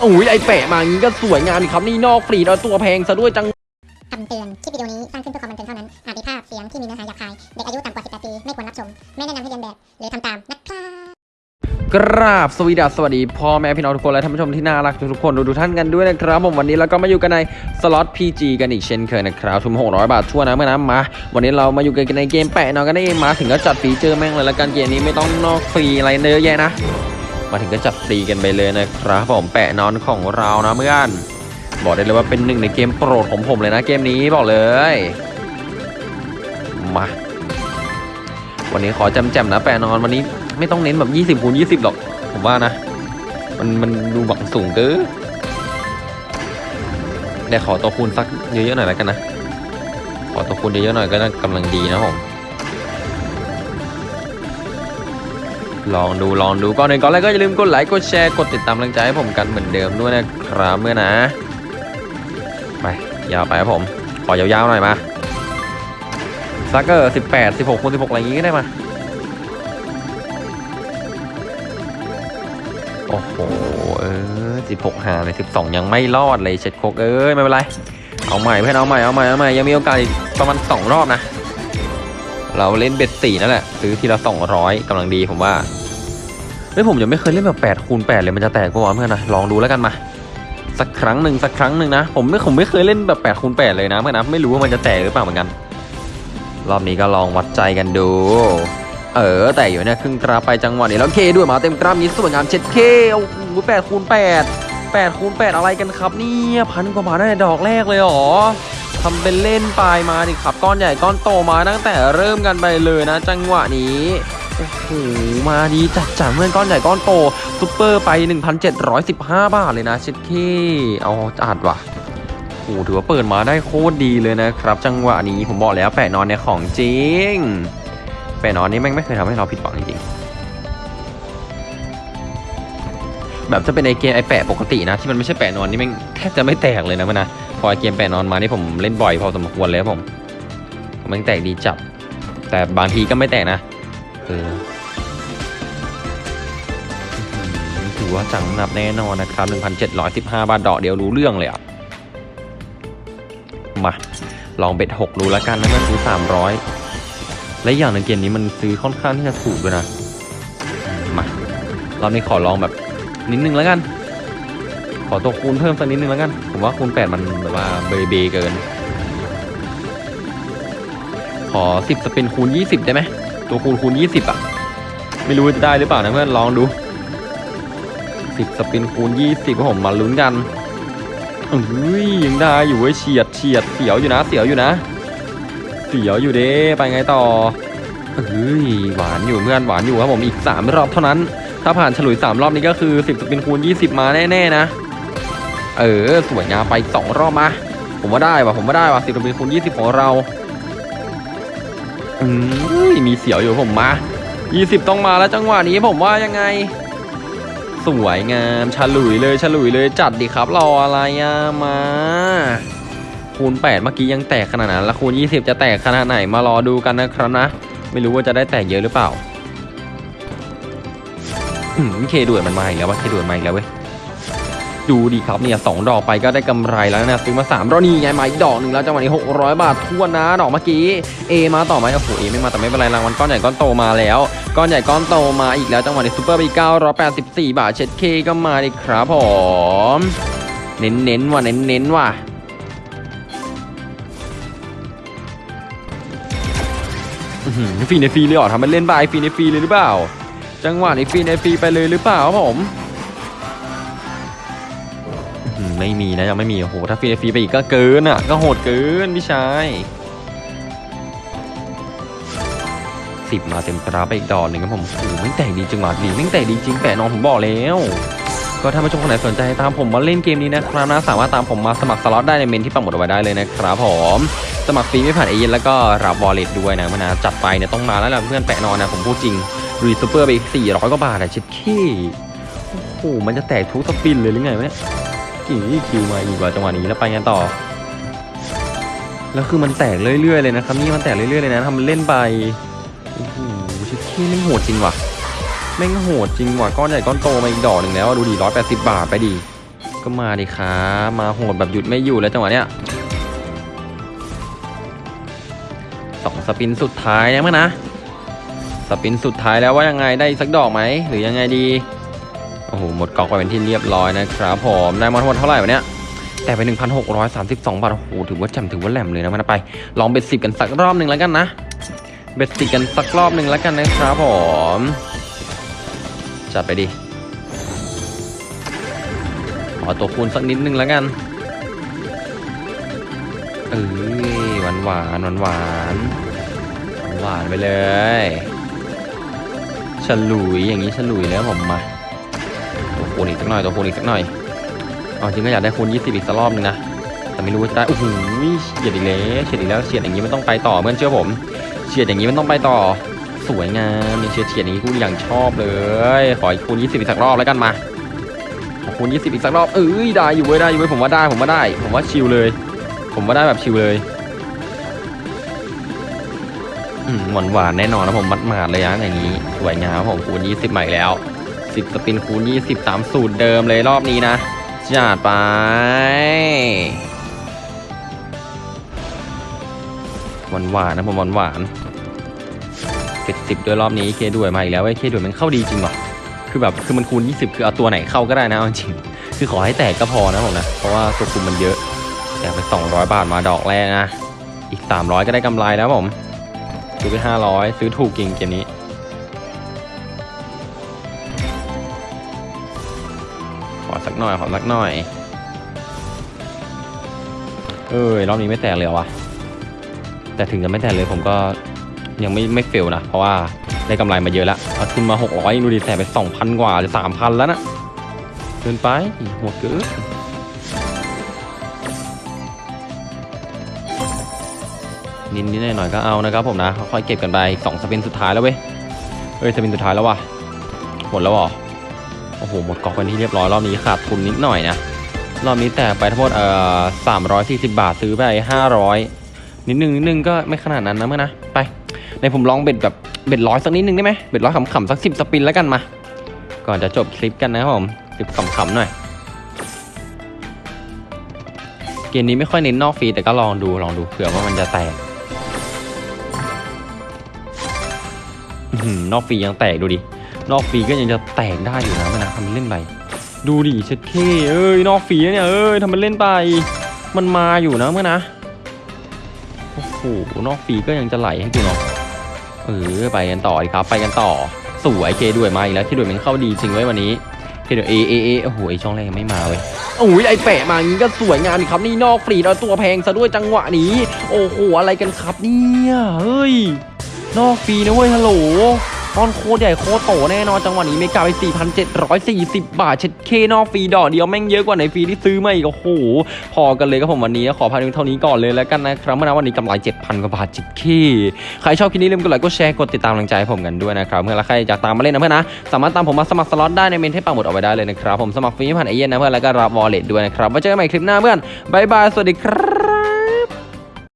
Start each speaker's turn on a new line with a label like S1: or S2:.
S1: โอ้ยไอแปะมางี้ก็สวยงามดีครับนี่นอกฟรีแล้วตัวแพงซะด้วยจัง
S2: คำเตือน คลิปวิดีโอนี้สร้างขึ้นเพื่อความบันเทิงเท่านั้น อาจมีภาพเสียงที่มีเนื้อหาหยาบคาย เด็กอายุต่ำกว่า 18 ปี ไม่ควรรับชม ไม่แนะนำให้เรียนแบบ หรือทำตาม นะครับ
S1: กราบสวีดัสสวัสดีพ่อแม่พี่น้องทุกคนและท่านผู้ชมที่น่ารักทุกๆคนทุกๆท่านกันด้วยนะครับผมวันนี้เราก็มาอยู่กันในสล็อต PG กันอีกเช่นเคยนะครับทุน600 บาททั่วนะเมื่อนะมา วันนี้เรามาอยู่กันในเกมแปะนอนกันเองมาถึงก็จัดฟีเจอร์แม่งเลยละกันเกมนี้ไม่ต้องนอกฟรีอะไรเยอะแยะนะ มาถึงก็จัดฟรีกันไปเลยนะครับผมแปะนอนของเรานะเพื่อนบอกได้เลยว่าเป็นหนึ่งในเกมโปรดของผมเลยนะเกมนี้บอกเลยมาวันนี้ขอจำแจมๆนะแปะนอนวันนี้ไม่ต้องเน้นแบบ20คูณ20 หรอก ผมว่านะ มันมันดูหวังสูงเกินเดี๋ยวขอตัวคูณสักเยอะๆหน่อยแล้วกันนะ ขอตัวคูณเยอะๆหน่อยก็กำลังดีนะผม ลองดูลองดูก่อนหนึ่งก่อนแรกก็อย่าลืมกดไลค์กดแชร์กดติดตามกำลังใจให้ผมกันเหมือนเดิมด้วยนะครับเมื่อนะ ไปยาวไปครับผม ขอยาวๆหน่อยมาสักเออสิบแปดสิบหกคูณสิบหกอะไรอย่างงี้ก็ได้มาโอ้โหเออสิบหกหาเลยสิบสองยังไม่รอดเลยเช็ดโคกเอ้ยไม่เป็นไรเอาใหม่เพื่อนเอาใหม่เอาใหม่เอาใหม่ยังมีโอกาสอีกประมาณสองรอบนะ เราเล่นเบ็ดสี่นั่นแหละ ซื้อทีละสองร้อยกำลังดีผมว่าเฮ้ยผมยังไม่เคยเล่นแบบแปดคูณแปดเลยมันจะแตกปะวะเพื่อนนะลองดูแล้วกันมาสักครั้งหนึ่งสักครั้งหนึ่งนะผมไม่ผมไม่เคยเล่นแบบแปดคูณแปดเลยนะเพื่อนนะไม่รู้ว่ามันจะแตกหรือเปล่าเหมือนกัน รอบนี้ก็ลองวัดใจกันดู เออแต่อยู่เนี่ยครึ่งกราไปจังหวะนี้แล้วเคด้วยมาเต็มกราฟนี้สวยงามเช็ดเคโอ้โหแปดคูณแปดแปดคูณแปดอะไรกันครับเนี่ยพันกว่าบาทได้ดอกแรกเลยหรอ ทำเป็นเล่นปลายมาดิครับ ก้อนใหญ่ก้อนโตมาตั้งแต่เริ่มกันไปเลยนะ จังหวะนี้โอ้โหมาดีจัดจังเพื่อนก้อนใหญ่ก้อนโตซุปเปอร์ไป 1,715 บาทเลยนะเช็ดเข้เอาจัดว่ะโอ้ถือว่าเปิดมาได้โคตรดีเลยนะครับ จังหวะนี้ผมบอกแล้วแปะนอนในของจริง แปะนอนนี่แม่งไม่เคยทำให้เราผิดหวังจริงแบบจะเป็นไอเกมไอแปะปกตินะ ที่มันไม่ใช่แปะนอนนี่แม่งแทบจะไม่แตกเลยนะมันนะ พอเกมแปะนอนมานี่ผมเล่นบ่อยพอสมควรเลยครับผมม่งแตกดีจับ แต่บางทีก็ไม่แตกนะเออถือว่าจังหนับแน่นอนนะครับ 1,715 บาทดอกเดียวรู้เรื่องเลยอะ มา ลองเบ็ดหกดูแล้วกันนะมันซื้อสามร้อยและอย่างหนึ่งเกมนี้มันซื้อค่อนข้างที่จะถูกด้วยนะ มาเรานี้ขอลองแบบนิดนึงแล้วกัน ขอตัวคูณเพิ่มสักนิดนึงแล้วกัน ผมว่าคูณแปดมันแบบว่าเบยเบเกิน ขอสิบสปินคูณยี่สิบได้ไหม ตัวคูณคูณยี่สิบอะ ไม่รู้จะได้หรือเปล่านะเพื่อนลองดูสิบสปินคูณยี่สิบผมมาลุ้นกันเอ้ยยังได้อยู่เว้ยเฉียดเฉียดเสียวอยู่นะ เสียวอยู่นะ เสียวอยู่เด้ไปไงต่อเฮ้ยหวานอยู่เพื่อนหวานอยู่ครับผมอีก 3 รอบเท่านั้น ถ้าผ่านฉลุย 3 รอบนี้ก็คือ 10สปินคูณ 20 มาแน่ ๆ นะ เออสวยงามไป2รอบมา ผมว่าได้ว่ะผมว่าได้ว่ะ10สปินคูณ20ของเราอืมมีเสียวอยู่ผมมา20ต้องมาแล้วจังหวะนี้ผมว่ายังไง สวยงามฉลุยเลยฉลุยเลยจัดดิครับรออะไรอะมาคูณ 8 เมื่อกี้ยังแตกขนาดนั้น แล้วคูณ 20 จะแตกขนาดไหนมารอดูกันนะครับนะ ไม่รู้ว่าจะได้แตกเยอะหรือเปล่าอืมเคด่วนมันมาอีกแล้วว่าเคด่วนมาอีกแล้วเว้ย ดูดีครับเนี่ยสองดอกไปก็ได้กำไรแล้วนะซื้อมาสามรอบนี่ไงมาอีกดอกหนึ่งแล้วจังหวะนี้600 บาททวนนะดอกเมื่อกี้เอมาต่อไหมโอ้โหเอไม่มาแต่ไม่เป็นไรรางวัลก้อนใหญ่ก้อนโตมาแล้วก้อนใหญ่ก้อนโตมาอีกแล้วจังหวะนี้ซูเปอร์ไป984บสี่บาทเช็ดเคก็มาดิครับผมเน้นเน้นว่ะเน้นเน้นว่ะฟรีในฟรีเลยเหรอทำเป็นเล่นไปฟรีในฟรีเลยหรือเปล่า จังหวะนี้ฟรีในฟรีไปเลยหรือเปล่าครับผม ไม่มีนะยังไม่มีโอ้โหถ้าฟรีฟรีไปอีกก็เกินอะก็โหดเกินพี่ชายสิบมาเต็มกราไปอีกดอกหนึ่งครับผมโอ้แม่งแตกดีจังหวะดีแม่งแตกดีจริงแปะนอนผมบอกแล้ว ก็ถ้าผู้ชมคนไหนสนใจตามผมมาเล่นเกมนี้นะครับนะสามารถตามผมมาสมัครสล็อตได้ในเมนต์ที่ปักหมุดเอาไว้ได้เลยนะครับผมสมัครฟรีไม่ผ่านเอเย่นต์แล้วก็รับ wallet ด้วยนะมันะจัดไปเนี่ยต้องมาแล้วนะเพื่อนแปะนอนนะผมพูดจริงรีซูเปอร์ไปอีก400กว่าบาทอะเช็ดเข้โอ้โหมันจะแตกทุก spin เลยหรือไงวะเนี่ย กี่คิวมาอีกว่าจังหวะนี้แล้วไปกันต่อ แล้วคือมันแตกเรื่อยๆเลยนะครับนี่มันแตกเรื่อยๆเลยนะทำเป็นเล่นไปโอ้โหเช็ดเข้แม่งโหดจริงว่ะแม่งโหดจริงว่ะก้อนใหญ่ก้อนโตมาอีกดอกหนึ่งแล้วดูดิร้อยแปดสิบบาทไปดิก็มาดิครับมาโหดแบบหยุดไม่อยู่แล้วจังหวะเนี้ยสองสปินสุดท้ายนะมั้งนะ สปินสุดท้ายแล้วว่ายังไงได้สักดอกไหมหรือยังไงดี โอ้โห หมดกอกไปเป็นที่เรียบร้อยนะครับผมได้มาทั้งหมดเท่าไหร่วะเนี่ยแต่ไป 1,632 บาท โอ้โห ถือว่าแจ่มถือว่าแหลมเลยนะมันไป ลองเบ็ดสิบกันสักรอบหนึ่งแล้วกันนะ เบ็ดสิบกันสักรอบหนึ่งแล้วกันนะครับผม จัดไปดิ ขอตัวคูณสักนิดนึงแล้วกัน เอ้ยหวานหวานหวานหวานหวานไปเลย ฉลุยอย่างนี้ฉลุยแล้วผมมา คูณอีกสักหน่อยตัวคูณอีกสักหน่อยเอาจริงก็อยากได้คูณ20อีกสักรอบหนึงนะแต่ไม่รู้ว่าจะได้โอ้โหเฉียดอีกแล้วเฉียดอีกแล้วเฉียดอย่างนี้มันต้องไปต่อเพื่อนเชื่อผมเฉียดอย่างนี้มันต้องไปต่อสวยงามเนี่ยเฉียดเฉียดอย่างนี้กูอย่างชอบเลย ขออีกคูณ20อีกสักรอบแล้วกันมาขอคูณ20อีกสักรอบเอ้ยได้อยู่เว้ยได้อยู่เว้ยผมว่าได้ผมว่าได้ ผมว่าชิลเลย ผมว่าได้แบบชิลเลยอืมหวานหวานแน่นอนนะผมมัดหมาดเลยนะอย่างนี้สวยงามครับผมคูณ20ใหม่แล้ว 10 สปินคูณ 20 ตามสูตรเดิมเลยรอบนี้นะจัดไปหวานหวานๆนะผมหวานหวานเจ็ดสิบด้วยรอบนี้เคด้วยมาอีกแล้วเว้ยเคด้วยมันเข้าดีจริงว่ะคือแบบคือมันคูณ 20 คือเอาตัวไหนเข้าก็ได้นะเอาจริงคือขอให้แตกก็พอนะผมนะ เพราะว่าตัวคุมมันเยอะ แต่ไป 200 บาทมาดอกแรกนะ อีก 300 ก็ได้กำไรแล้วผม ซื้อไป 500 ซื้อถูกจริงเกมนี้ อสักหน่อย ขอสักหน่อย เอ้ยรอบนี้ไม่แตกเลยวะแต่ถึงจะไม่แตกเลยผมก็ยังไม่ไม่เฟลนะ เพราะว่าได้กำไรมาเยอะแล้วเอาทุนมา 600ดูดิแต่ไป 2,000 กว่าหรือ3,000 แล้วนะเกินไปหัวเกินนิดนิดหน่อยหน่อยๆก็เอานะครับผมนะค่อยๆเก็บกันไปสองสปินสุดท้ายแล้วเว้ยเอ้ยสปินสุดท้ายแล้วว่ะหมดแล้วเหรอ โอ้โห หมดกอกเป็นที่เรียบร้อย รอบนี้ขาดทุนนิดหน่อยนะ รอบนี้แตกไปทั้งหมดเอ่อสามร้อยสี่สิบบาทซื้อไปห้าร้อยนิดนึงนิดนึงก็ไม่ขนาดนั้นนะเมื่อนะ ไป ในผมลองเบ็ดแบบเบ็ดร้อยสักนิดนึงได้ไหมเบ็ดร้อยขำๆสักสิบสปินแล้วกันมา ก่อนจะจบคลิปกันนะครับผมสิบขำๆหน่อย เกมนี้ไม่ค่อยเน้นนอกฟรีแต่ก็ลองดูลองดูเผื่อว่ามันจะแตกนอกฟรียังแตกดูดิ นอกฟรีก็ยังจะแตกได้อยู่นะมันนะทำมันเล่นไปดูดิเช็ดเคเอ้ยนอกฟรีเนี่ยเอ้ยทำมันเล่นไป มันมาอยู่นะเมื่อนะโอ้โหนอกฟรีก็ยังจะไหลให้กูเนาะเออไปกันต่อดีครับ ไปกันต่อสวยเคด้วยมาอีกแล้วเคด้วยมันเข้าดีจริงไว้วันนี้เคด้วยเอเอเอโอ้โหไอช่องแรกยังไม่มาเว้ยโอ้ยไอแปะมางี้ก็สวยงามดีครับนี่นอกฟรีแล้วตัวแพงซะด้วยจังหวะนี้ โอ้โหอะไรกันครับเนี่ยเฮ้ยนอกฟรีนะเว้ยฮัลโหล ตอนโคตรใหญ่โคตรโตแน่นอนจังหวะนี้ mega ไป 4,740 บาท เช็ดเข้นอกฟรีดอกเดียวแม่งเยอะกว่าในฟรีที่ซื้อมาอีกโอ้โหพอกันเลยครับผมวันนี้ขอพาดูเท่านี้ก่อนเลยแล้วกันนะครับเมื่อวันนี้กำไร 7,000 กว่าบาทเช็ดเข้ใครชอบคลิปนี้ลืมกดไลค์กดแชร์กดติดตามกำลังใจให้ผมกันด้วยนะครับเมื่อใครอยากตามมาเล่นนะเพื่อนนะสามารถตามผมมาสมัครสล็อตได้ในเมนต์ที่ปักหมุดเอาไว้ได้เลยนะครับผมสมัครฟรีผ่านเอเย่นต์นะเพื่อนแล้วก็รับ wallet ด้วยนะครับไว้เจอกันใหม่คลิปหน้าเพื่อนบายบายสวัสดีครับ